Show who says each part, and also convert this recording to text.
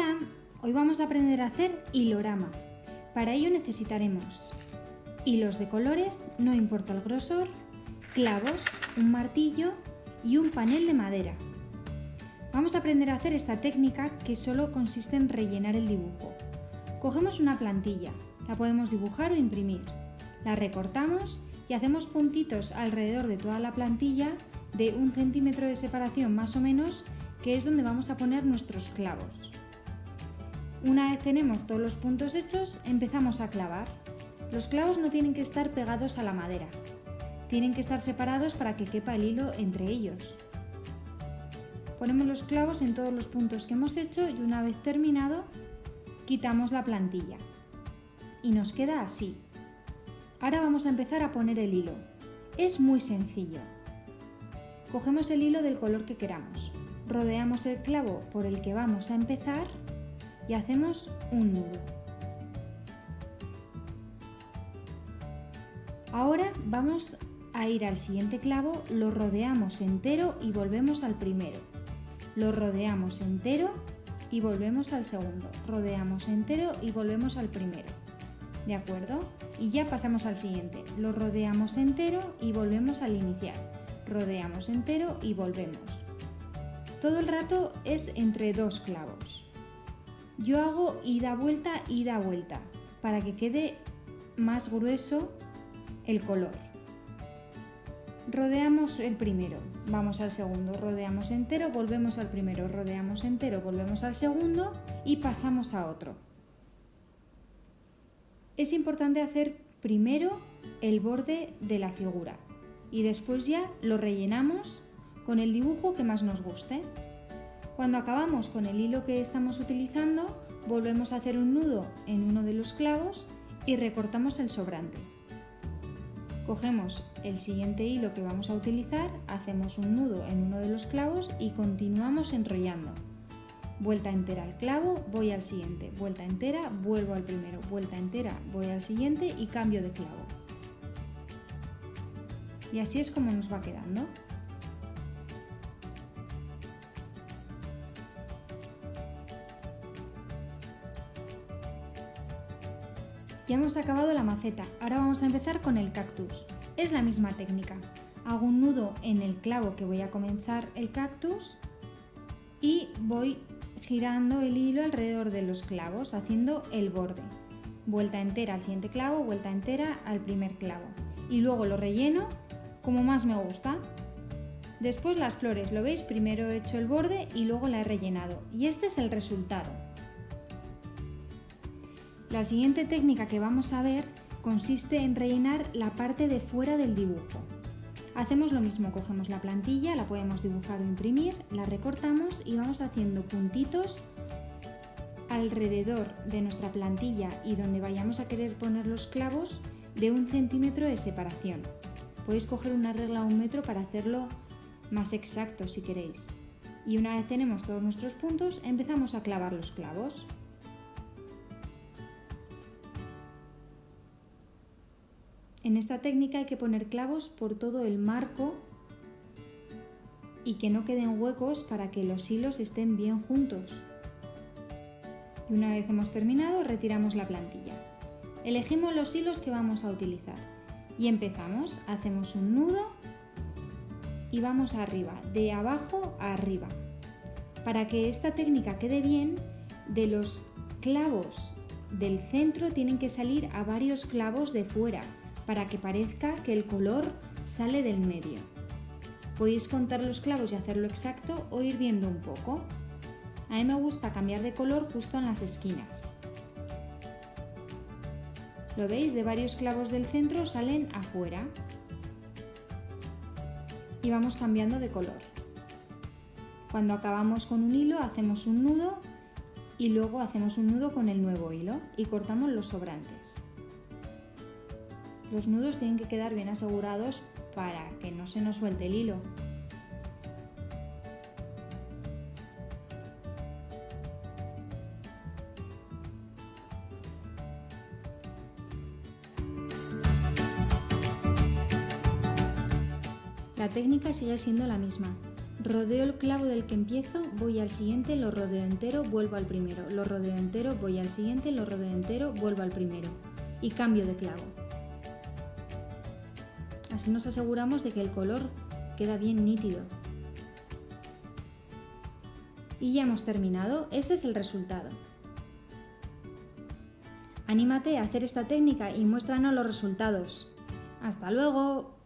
Speaker 1: Hola, hoy vamos a aprender a hacer hilorama. Para ello necesitaremos hilos de colores, no importa el grosor, clavos, un martillo y un panel de madera. Vamos a aprender a hacer esta técnica que solo consiste en rellenar el dibujo. Cogemos una plantilla, la podemos dibujar o imprimir, la recortamos y hacemos puntitos alrededor de toda la plantilla de un centímetro de separación más o menos, que es donde vamos a poner nuestros clavos. Una vez tenemos todos los puntos hechos, empezamos a clavar. Los clavos no tienen que estar pegados a la madera, tienen que estar separados para que quepa el hilo entre ellos. Ponemos los clavos en todos los puntos que hemos hecho y una vez terminado, quitamos la plantilla. Y nos queda así. Ahora vamos a empezar a poner el hilo. Es muy sencillo. Cogemos el hilo del color que queramos, rodeamos el clavo por el que vamos a empezar y hacemos un nudo. Ahora vamos a ir al siguiente clavo, lo rodeamos entero y volvemos al primero. Lo rodeamos entero y volvemos al segundo. Rodeamos entero y volvemos al primero. ¿De acuerdo? Y ya pasamos al siguiente. Lo rodeamos entero y volvemos al inicial. Rodeamos entero y volvemos. Todo el rato es entre dos clavos. Yo hago ida vuelta, ida vuelta, para que quede más grueso el color. Rodeamos el primero, vamos al segundo, rodeamos entero, volvemos al primero, rodeamos entero, volvemos al segundo y pasamos a otro. Es importante hacer primero el borde de la figura y después ya lo rellenamos con el dibujo que más nos guste. Cuando acabamos con el hilo que estamos utilizando, volvemos a hacer un nudo en uno de los clavos y recortamos el sobrante. Cogemos el siguiente hilo que vamos a utilizar, hacemos un nudo en uno de los clavos y continuamos enrollando. Vuelta entera al clavo, voy al siguiente, vuelta entera, vuelvo al primero, vuelta entera, voy al siguiente y cambio de clavo. Y así es como nos va quedando. Ya hemos acabado la maceta, ahora vamos a empezar con el cactus. Es la misma técnica. Hago un nudo en el clavo que voy a comenzar el cactus y voy girando el hilo alrededor de los clavos, haciendo el borde. Vuelta entera al siguiente clavo, vuelta entera al primer clavo. Y luego lo relleno como más me gusta. Después las flores, lo veis, primero he hecho el borde y luego la he rellenado. Y este es el resultado. La siguiente técnica que vamos a ver consiste en rellenar la parte de fuera del dibujo. Hacemos lo mismo, cogemos la plantilla, la podemos dibujar o imprimir, la recortamos y vamos haciendo puntitos alrededor de nuestra plantilla y donde vayamos a querer poner los clavos de un centímetro de separación. Podéis coger una regla o un metro para hacerlo más exacto si queréis. Y una vez tenemos todos nuestros puntos, empezamos a clavar los clavos. En esta técnica hay que poner clavos por todo el marco y que no queden huecos para que los hilos estén bien juntos. Y una vez hemos terminado, retiramos la plantilla. Elegimos los hilos que vamos a utilizar y empezamos. Hacemos un nudo y vamos arriba, de abajo a arriba. Para que esta técnica quede bien, de los clavos del centro tienen que salir a varios clavos de fuera para que parezca que el color sale del medio. Podéis contar los clavos y hacerlo exacto o ir viendo un poco. A mí me gusta cambiar de color justo en las esquinas. ¿Lo veis? De varios clavos del centro salen afuera. Y vamos cambiando de color. Cuando acabamos con un hilo hacemos un nudo y luego hacemos un nudo con el nuevo hilo y cortamos los sobrantes. Los nudos tienen que quedar bien asegurados para que no se nos suelte el hilo. La técnica sigue siendo la misma. Rodeo el clavo del que empiezo, voy al siguiente, lo rodeo entero, vuelvo al primero, lo rodeo entero, voy al siguiente, lo rodeo entero, vuelvo al primero y cambio de clavo. Así nos aseguramos de que el color queda bien nítido. Y ya hemos terminado, este es el resultado. Anímate a hacer esta técnica y muéstranos los resultados. ¡Hasta luego!